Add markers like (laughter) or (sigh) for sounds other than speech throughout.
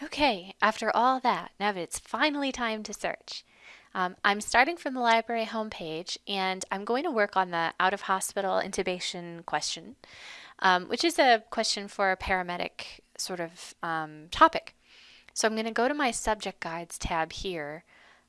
Okay, after all that, now it's finally time to search. Um, I'm starting from the library homepage and I'm going to work on the out of hospital intubation question, um, which is a question for a paramedic sort of um, topic. So I'm going to go to my subject guides tab here,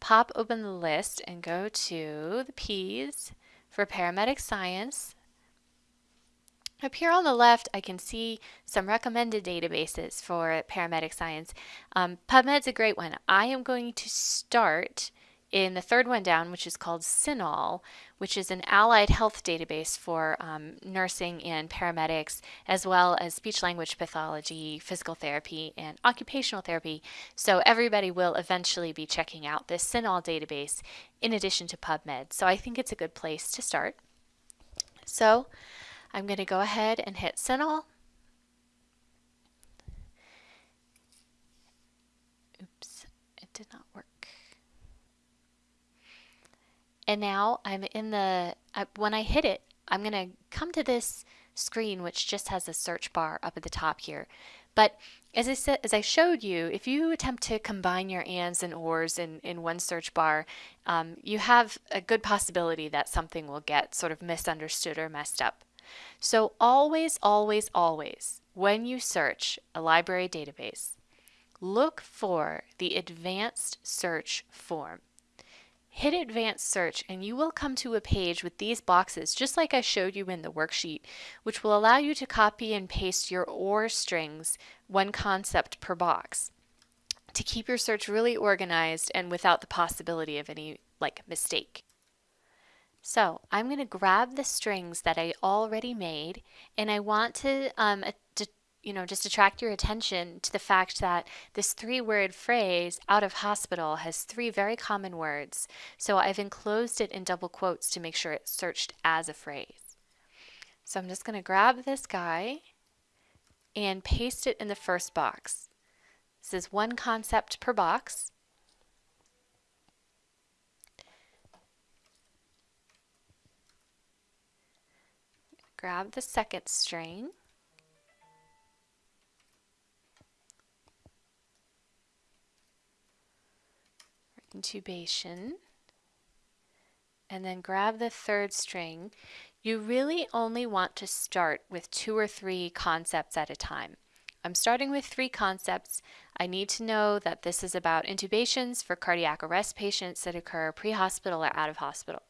pop open the list and go to the P's for paramedic science, up here on the left, I can see some recommended databases for paramedic science. Um, PubMed's a great one. I am going to start in the third one down, which is called CINAHL, which is an allied health database for um, nursing and paramedics, as well as speech language pathology, physical therapy, and occupational therapy. So everybody will eventually be checking out this CINAHL database in addition to PubMed. So I think it's a good place to start. So I'm going to go ahead and hit CINAHL. Oops, it did not work. And now I'm in the, uh, when I hit it, I'm going to come to this screen which just has a search bar up at the top here. But as I said, as I showed you, if you attempt to combine your ands and ors in, in one search bar, um, you have a good possibility that something will get sort of misunderstood or messed up. So always, always, always, when you search a library database, look for the advanced search form. Hit advanced search and you will come to a page with these boxes just like I showed you in the worksheet which will allow you to copy and paste your OR strings one concept per box to keep your search really organized and without the possibility of any like mistake. So I'm going to grab the strings that I already made and I want to, um, to, you know, just attract your attention to the fact that this three word phrase out of hospital has three very common words. So I've enclosed it in double quotes to make sure it's searched as a phrase. So I'm just going to grab this guy and paste it in the first box. This is one concept per box. Grab the second string intubation and then grab the third string, you really only want to start with two or three concepts at a time. I'm starting with three concepts. I need to know that this is about intubations for cardiac arrest patients that occur pre-hospital or out of hospital.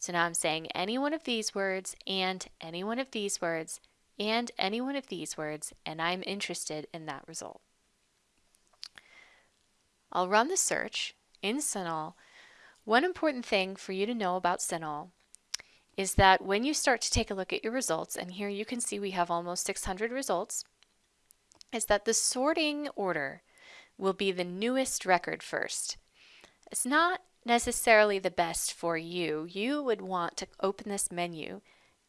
So now I'm saying any one of these words and any one of these words and any one of these words, and I'm interested in that result. I'll run the search in CINAHL. One important thing for you to know about CINAHL is that when you start to take a look at your results, and here you can see we have almost 600 results, is that the sorting order will be the newest record first. It's not necessarily the best for you. You would want to open this menu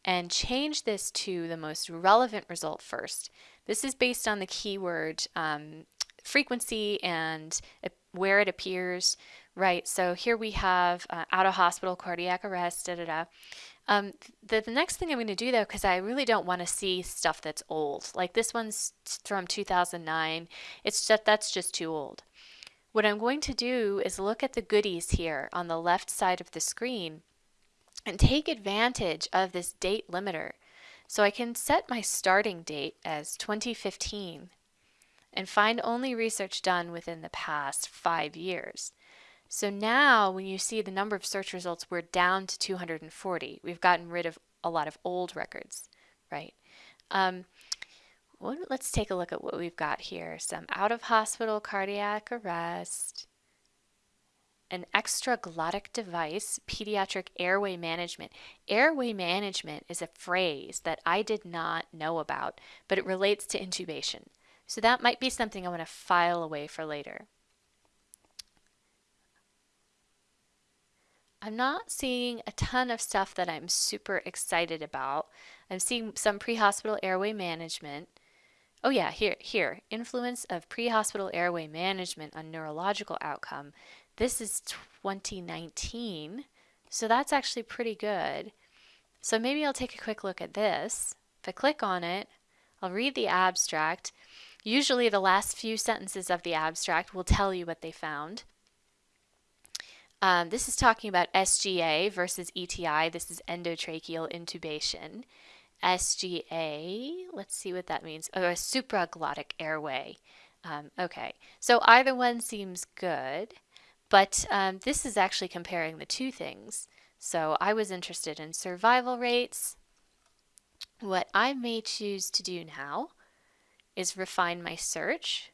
and change this to the most relevant result first. This is based on the keyword um, frequency and where it appears, right? So here we have uh, out of hospital cardiac arrest, da da da. Um, the, the next thing I'm going to do though, because I really don't want to see stuff that's old, like this one's from 2009, it's just, that's just too old. What I'm going to do is look at the goodies here on the left side of the screen and take advantage of this date limiter. So I can set my starting date as 2015 and find only research done within the past five years. So now when you see the number of search results, we're down to 240. We've gotten rid of a lot of old records, right? Um, let's take a look at what we've got here. Some out-of-hospital cardiac arrest, an extraglottic device, pediatric airway management. Airway management is a phrase that I did not know about, but it relates to intubation. So that might be something I want to file away for later. I'm not seeing a ton of stuff that I'm super excited about. I'm seeing some pre-hospital airway management, Oh yeah, here, here, influence of pre-hospital airway management on neurological outcome. This is 2019, so that's actually pretty good. So maybe I'll take a quick look at this. If I click on it, I'll read the abstract. Usually the last few sentences of the abstract will tell you what they found. Um, this is talking about SGA versus ETI. This is endotracheal intubation. SGA, let's see what that means. Oh, a supraglottic airway. Um, okay, so either one seems good, but um, this is actually comparing the two things. So I was interested in survival rates. What I may choose to do now is refine my search.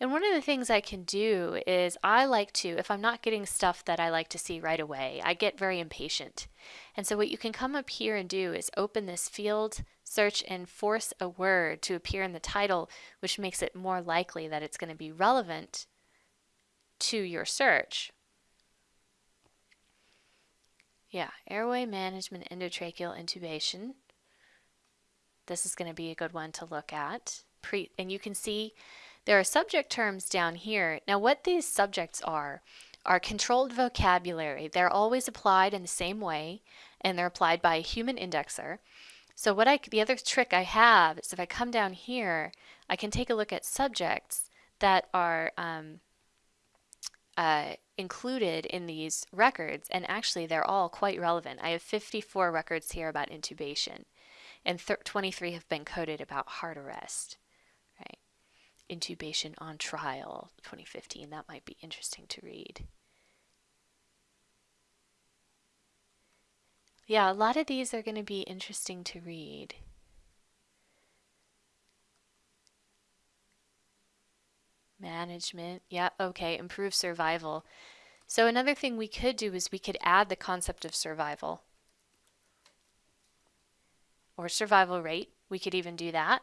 And one of the things I can do is I like to, if I'm not getting stuff that I like to see right away, I get very impatient. And so what you can come up here and do is open this field, search, and force a word to appear in the title, which makes it more likely that it's going to be relevant to your search. Yeah, airway management endotracheal intubation. This is going to be a good one to look at. Pre and you can see there are subject terms down here. Now what these subjects are, are controlled vocabulary. They're always applied in the same way and they're applied by a human indexer. So what I, the other trick I have is if I come down here, I can take a look at subjects that are um, uh, included in these records and actually they're all quite relevant. I have 54 records here about intubation and 23 have been coded about heart arrest. Intubation on Trial 2015. That might be interesting to read. Yeah, a lot of these are going to be interesting to read. Management. Yeah, okay. Improve survival. So another thing we could do is we could add the concept of survival or survival rate. We could even do that.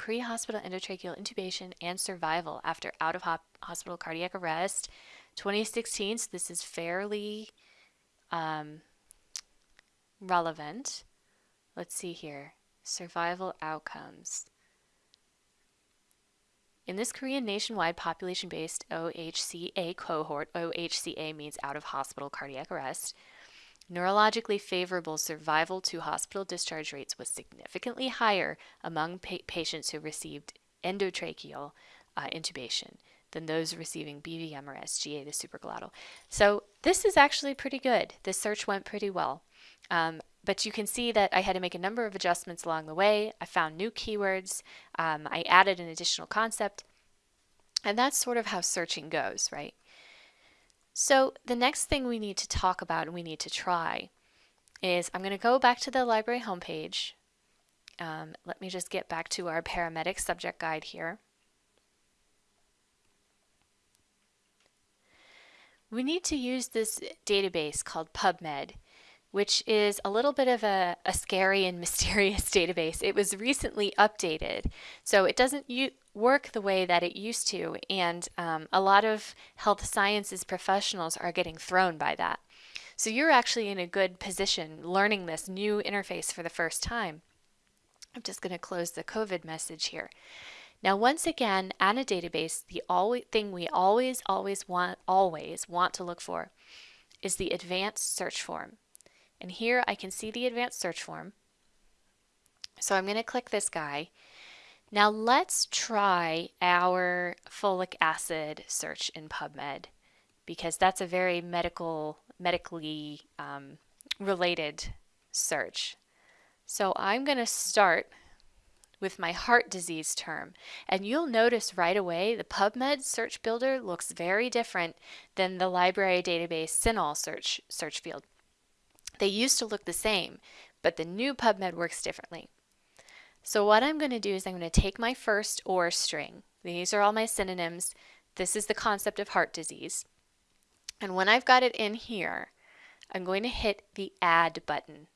Pre-hospital endotracheal intubation and survival after out-of-hospital cardiac arrest. 2016, so this is fairly um, relevant. Let's see here. Survival outcomes. In this Korean nationwide population-based OHCA cohort, OHCA means out of hospital cardiac arrest, neurologically favorable survival to hospital discharge rates was significantly higher among pa patients who received endotracheal uh, intubation than those receiving BVM or SGA, the supraglottal. So this is actually pretty good. This search went pretty well. Um, but you can see that I had to make a number of adjustments along the way. I found new keywords. Um, I added an additional concept. And that's sort of how searching goes, right? So the next thing we need to talk about and we need to try is I'm going to go back to the library homepage. Um, let me just get back to our paramedic subject guide here. We need to use this database called PubMed which is a little bit of a, a scary and (laughs) mysterious database. It was recently updated, so it doesn't work the way that it used to, and um, a lot of health sciences professionals are getting thrown by that. So you're actually in a good position learning this new interface for the first time. I'm just going to close the COVID message here. Now, once again, on a database, the always, thing we always, always want, always want to look for is the advanced search form. And here I can see the advanced search form. So I'm going to click this guy. Now let's try our folic acid search in PubMed because that's a very medical, medically um, related search. So I'm going to start with my heart disease term. And you'll notice right away the PubMed search builder looks very different than the library database CINAHL search, search field. They used to look the same, but the new PubMed works differently. So what I'm going to do is I'm going to take my first OR string. These are all my synonyms. This is the concept of heart disease. And when I've got it in here, I'm going to hit the add button.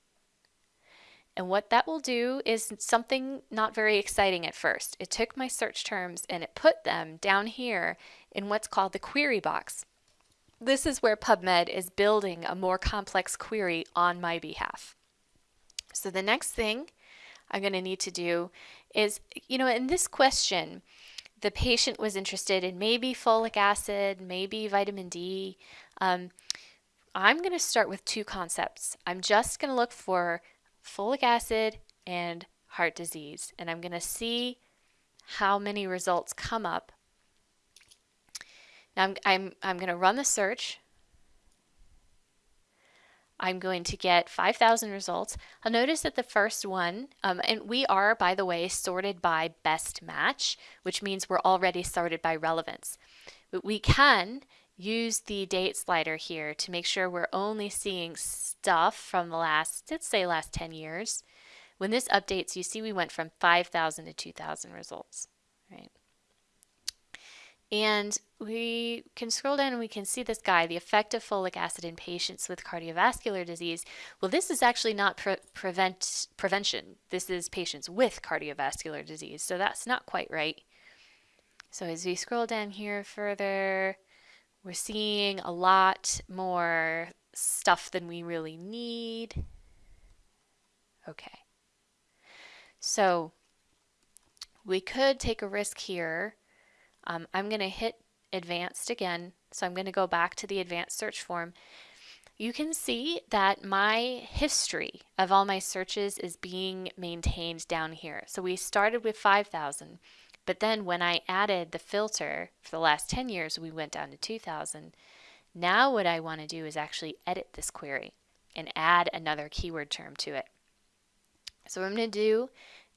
And what that will do is something not very exciting at first. It took my search terms and it put them down here in what's called the query box. This is where PubMed is building a more complex query on my behalf. So the next thing I'm going to need to do is, you know, in this question, the patient was interested in maybe folic acid, maybe vitamin D. Um, I'm going to start with two concepts. I'm just going to look for folic acid and heart disease, and I'm going to see how many results come up. Now I'm, I'm, I'm going to run the search. I'm going to get 5,000 results. I'll notice that the first one, um, and we are, by the way, sorted by best match, which means we're already sorted by relevance. But we can use the date slider here to make sure we're only seeing stuff from the last, let's say last 10 years. When this updates, you see we went from 5,000 to 2,000 results, right? And we can scroll down and we can see this guy, the effect of folic acid in patients with cardiovascular disease. Well, this is actually not pre prevent prevention. This is patients with cardiovascular disease. So that's not quite right. So as we scroll down here further, we're seeing a lot more stuff than we really need. Okay. So we could take a risk here. Um, I'm going to hit advanced again. So I'm going to go back to the advanced search form. You can see that my history of all my searches is being maintained down here. So we started with 5,000. But then when I added the filter for the last 10 years, we went down to 2000. Now what I want to do is actually edit this query and add another keyword term to it. So what I'm going to do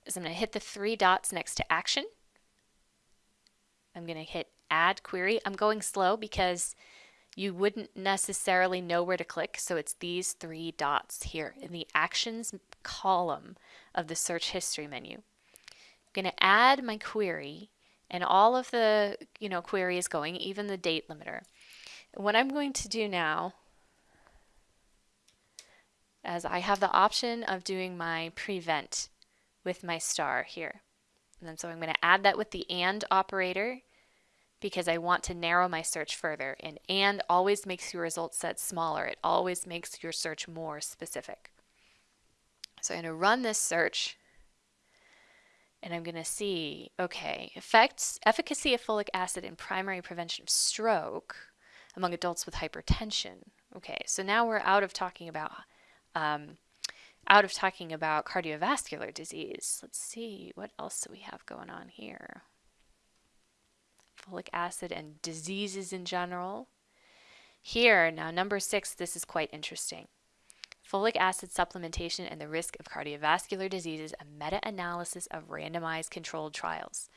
is I'm going to hit the three dots next to action. I'm going to hit add query. I'm going slow because you wouldn't necessarily know where to click. So it's these three dots here in the actions column of the search history menu I'm going to add my query and all of the you know query is going, even the date limiter. what I'm going to do now as I have the option of doing my prevent with my star here. And then so I'm going to add that with the AND operator because I want to narrow my search further. And AND always makes your result set smaller. It always makes your search more specific. So I'm going to run this search and I'm going to see, okay, effects, efficacy of folic acid in primary prevention of stroke among adults with hypertension. Okay, so now we're out of talking about um, out of talking about cardiovascular disease. Let's see, what else do we have going on here? Folic acid and diseases in general. Here, now number six, this is quite interesting folic acid supplementation and the risk of cardiovascular diseases, a meta-analysis of randomized controlled trials.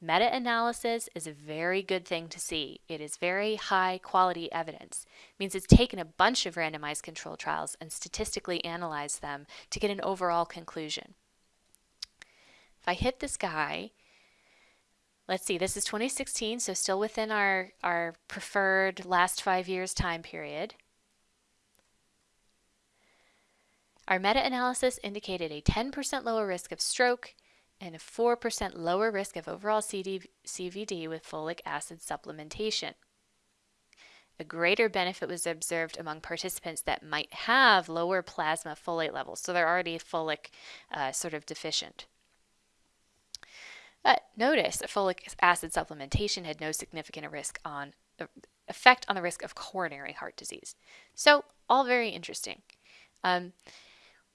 Meta-analysis is a very good thing to see. It is very high quality evidence. It means it's taken a bunch of randomized controlled trials and statistically analyzed them to get an overall conclusion. If I hit this guy, let's see, this is 2016, so still within our, our preferred last five years time period. Our meta-analysis indicated a 10% lower risk of stroke and a 4% lower risk of overall CD CVD with folic acid supplementation. A greater benefit was observed among participants that might have lower plasma folate levels, so they're already folic uh, sort of deficient. But notice that folic acid supplementation had no significant risk on effect on the risk of coronary heart disease. So all very interesting. Um,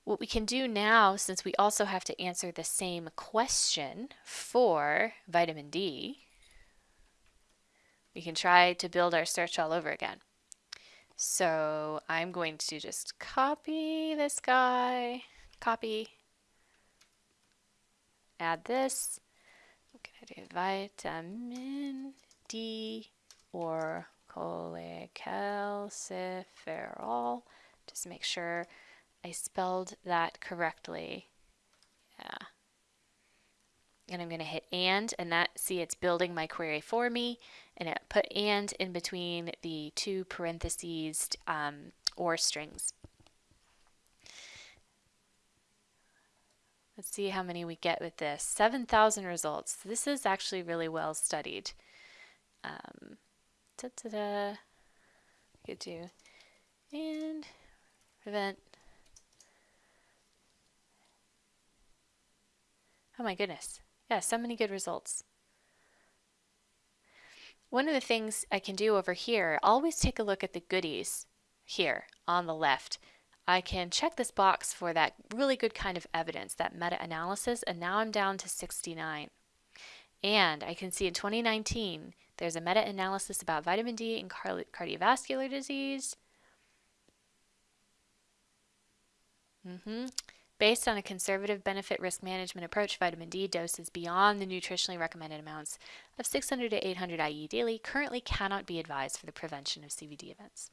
what we can do now, since we also have to answer the same question for vitamin D, we can try to build our search all over again. So I'm going to just copy this guy, copy, add this. Do vitamin D or cholecalciferol. Just make sure I spelled that correctly. Yeah. And I'm going to hit and, and that, see, it's building my query for me. And it put and in between the two parentheses um, or strings. Let's see how many we get with this. 7,000 results. This is actually really well studied. Um, da -da -da. Could do and prevent Oh my goodness. Yeah, so many good results. One of the things I can do over here, always take a look at the goodies here. on the left, I can check this box for that really good kind of evidence, that meta-analysis, and now I'm down to 69. And I can see in 2019, there's a meta-analysis about vitamin D in cardiovascular disease. Mm -hmm. Based on a conservative benefit risk management approach, vitamin D doses beyond the nutritionally recommended amounts of 600 to 800 IU daily currently cannot be advised for the prevention of CVD events.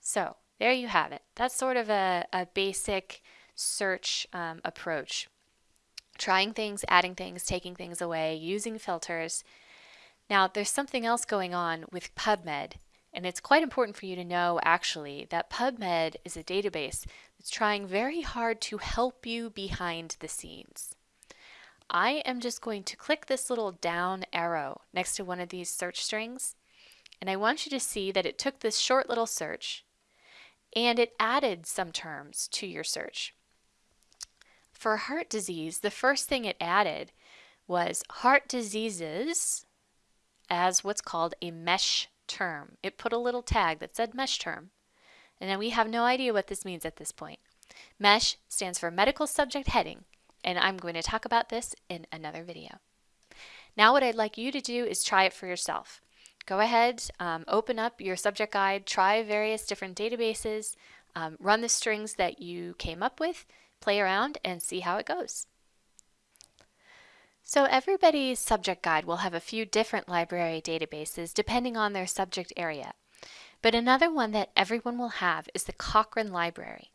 So there you have it. That's sort of a, a basic search um, approach. Trying things, adding things, taking things away, using filters. Now, there's something else going on with PubMed, and it's quite important for you to know actually that PubMed is a database that's trying very hard to help you behind the scenes. I am just going to click this little down arrow next to one of these search strings, and I want you to see that it took this short little search and it added some terms to your search. For heart disease, the first thing it added was heart diseases as what's called a mesh term. It put a little tag that said mesh term. And we have no idea what this means at this point. MESH stands for Medical Subject Heading, and I'm going to talk about this in another video. Now what I'd like you to do is try it for yourself. Go ahead, um, open up your subject guide, try various different databases, um, run the strings that you came up with, play around, and see how it goes. So everybody's subject guide will have a few different library databases depending on their subject area. But another one that everyone will have is the Cochrane Library.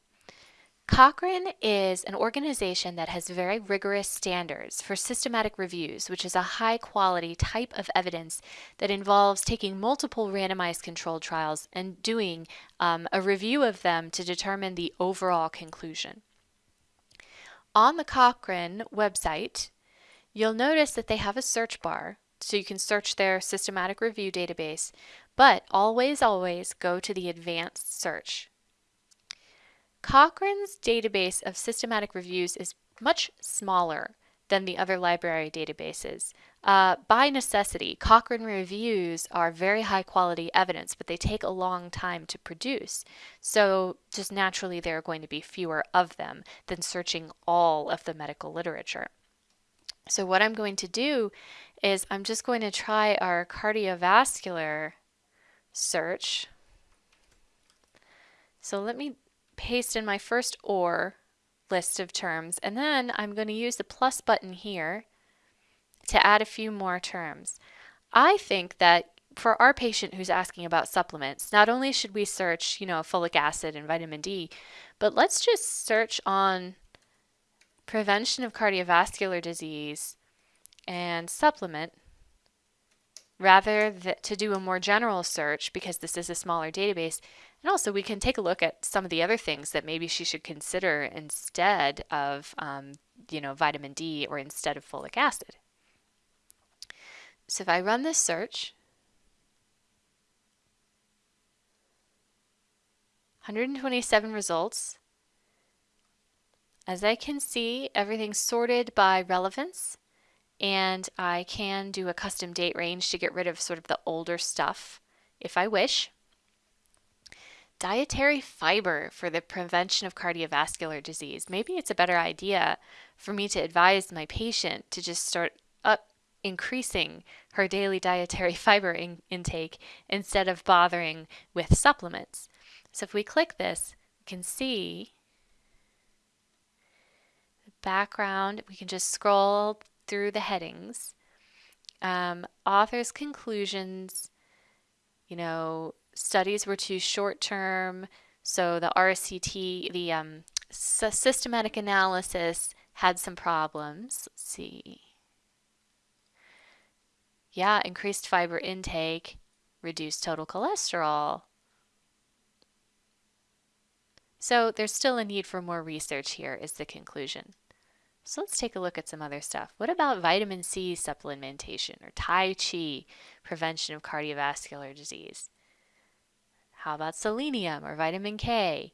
Cochrane is an organization that has very rigorous standards for systematic reviews, which is a high quality type of evidence that involves taking multiple randomized controlled trials and doing um, a review of them to determine the overall conclusion. On the Cochrane website, You'll notice that they have a search bar, so you can search their systematic review database, but always, always go to the advanced search. Cochrane's database of systematic reviews is much smaller than the other library databases. Uh, by necessity, Cochrane reviews are very high quality evidence, but they take a long time to produce. So just naturally there are going to be fewer of them than searching all of the medical literature. So what I'm going to do is I'm just going to try our cardiovascular search. So let me paste in my first OR list of terms and then I'm going to use the plus button here to add a few more terms. I think that for our patient who's asking about supplements, not only should we search, you know, folic acid and vitamin D, but let's just search on prevention of cardiovascular disease, and supplement rather to do a more general search because this is a smaller database. And also we can take a look at some of the other things that maybe she should consider instead of, um, you know, vitamin D or instead of folic acid. So if I run this search, 127 results, as I can see, everything's sorted by relevance and I can do a custom date range to get rid of sort of the older stuff if I wish. Dietary fiber for the prevention of cardiovascular disease. Maybe it's a better idea for me to advise my patient to just start up increasing her daily dietary (laughs) fiber in intake instead of bothering with supplements. So if we click this, we can see the background, we can just scroll through the headings. Um, author's conclusions, you know, studies were too short term, so the RCT, the um, systematic analysis had some problems. Let's see. Yeah, increased fiber intake, reduced total cholesterol. So there's still a need for more research here is the conclusion. So let's take a look at some other stuff. What about vitamin C supplementation or Tai Chi prevention of cardiovascular disease? How about selenium or vitamin K?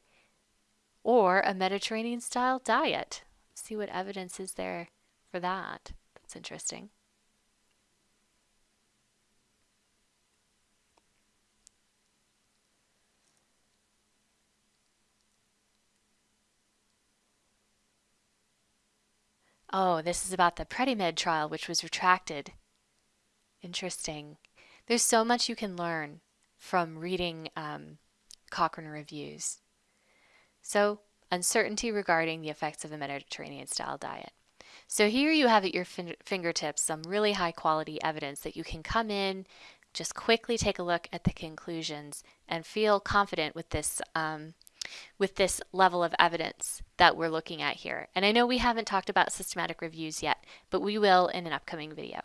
Or a Mediterranean style diet? See what evidence is there for that. That's interesting. Oh, this is about the Predimed trial, which was retracted. Interesting. There's so much you can learn from reading um, Cochrane reviews. So, uncertainty regarding the effects of a Mediterranean style diet. So here you have at your fin fingertips some really high quality evidence that you can come in, just quickly take a look at the conclusions and feel confident with this um, with this level of evidence that we're looking at here. And I know we haven't talked about systematic reviews yet, but we will in an upcoming video.